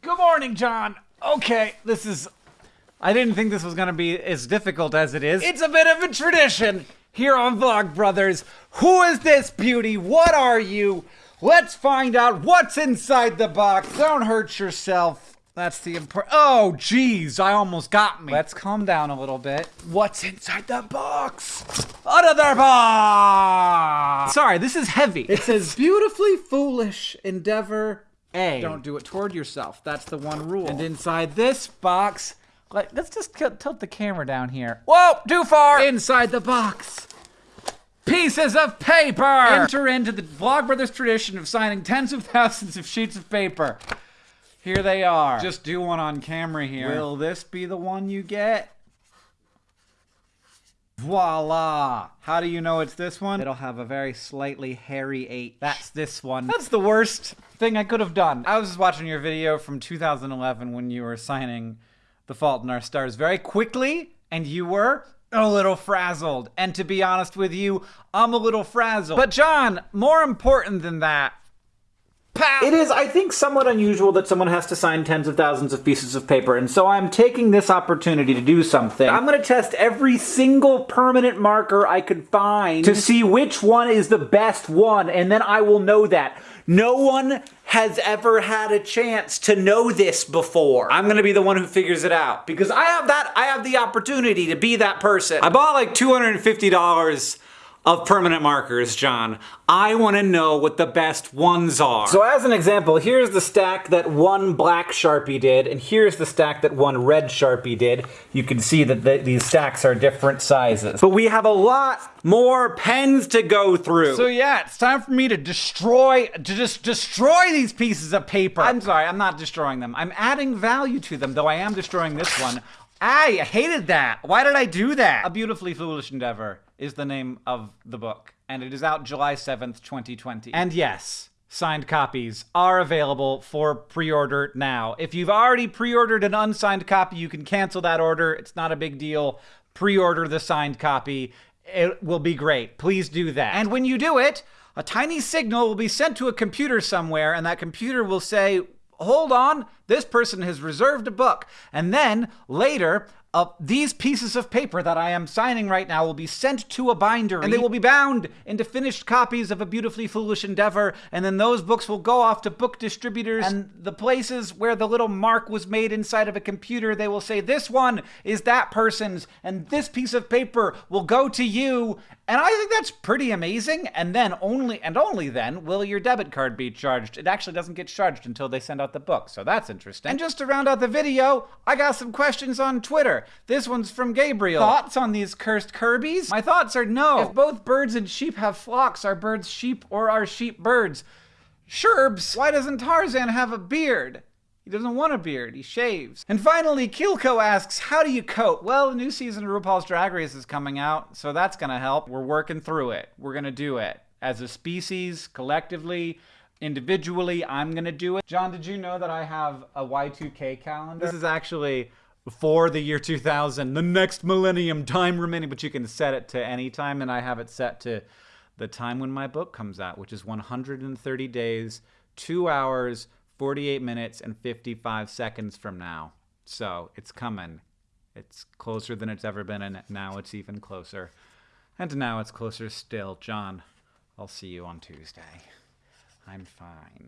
Good morning, John. Okay, this is. I didn't think this was gonna be as difficult as it is. It's a bit of a tradition here on Vlogbrothers. Who is this beauty? What are you? Let's find out what's inside the box. Don't hurt yourself. That's the important. Oh, jeez, I almost got me. Let's calm down a little bit. What's inside the box? Another box. Sorry, this is heavy. It says beautifully foolish endeavor A. Don't do it toward yourself. That's the one rule. And inside this box, like, let's just tilt tilt the camera down here. Whoa, too far. Inside the box pieces of paper. Enter into the Vlogbrothers tradition of signing tens of thousands of sheets of paper. Here they are. Just do one on camera here. Will this be the one you get? Voila! How do you know it's this one? It'll have a very slightly hairy H. That's this one. That's the worst thing I could have done. I was just watching your video from 2011 when you were signing The Fault in Our Stars very quickly, and you were a little frazzled. And to be honest with you, I'm a little frazzled. But John, more important than that, Pow! It is, I think, somewhat unusual that someone has to sign tens of thousands of pieces of paper, and so I'm taking this opportunity to do something. I'm gonna test every single permanent marker I could find to see which one is the best one, and then I will know that. No one has ever had a chance to know this before. I'm gonna be the one who figures it out because I have that, I have the opportunity to be that person. I bought like $250 of permanent markers, John. I want to know what the best ones are. So as an example, here's the stack that one black Sharpie did, and here's the stack that one red Sharpie did. You can see that the, these stacks are different sizes. But we have a lot more pens to go through. So yeah, it's time for me to destroy, to just destroy these pieces of paper. I'm sorry, I'm not destroying them. I'm adding value to them, though I am destroying this one. I hated that. Why did I do that? A Beautifully Foolish Endeavor is the name of the book, and it is out July 7th, 2020. And yes, signed copies are available for pre-order now. If you've already pre-ordered an unsigned copy, you can cancel that order. It's not a big deal. Pre-order the signed copy. It will be great. Please do that. And when you do it, a tiny signal will be sent to a computer somewhere, and that computer will say, hold on, this person has reserved a book. And then later, uh, these pieces of paper that I am signing right now will be sent to a binder, and they will be bound into finished copies of A Beautifully Foolish Endeavor, and then those books will go off to book distributors, and the places where the little mark was made inside of a computer, they will say, this one is that person's, and this piece of paper will go to you, and I think that's pretty amazing, and then only, and only then, will your debit card be charged. It actually doesn't get charged until they send out the book, so that's interesting. And just to round out the video, I got some questions on Twitter. This one's from Gabriel. Thoughts on these cursed Kirby's? My thoughts are no. If both birds and sheep have flocks, are birds sheep or are sheep birds? Sherbs, why doesn't Tarzan have a beard? He doesn't want a beard, he shaves. And finally, Kilko asks, how do you coat? Well, the new season of RuPaul's Drag Race is coming out, so that's gonna help. We're working through it. We're gonna do it. As a species, collectively, individually, I'm gonna do it. John, did you know that I have a Y2K calendar? This is actually for the year 2000, the next millennium, time remaining, but you can set it to any time, and I have it set to the time when my book comes out, which is 130 days, 2 hours, 48 minutes, and 55 seconds from now. So it's coming. It's closer than it's ever been, and now it's even closer. And now it's closer still. John, I'll see you on Tuesday. I'm fine.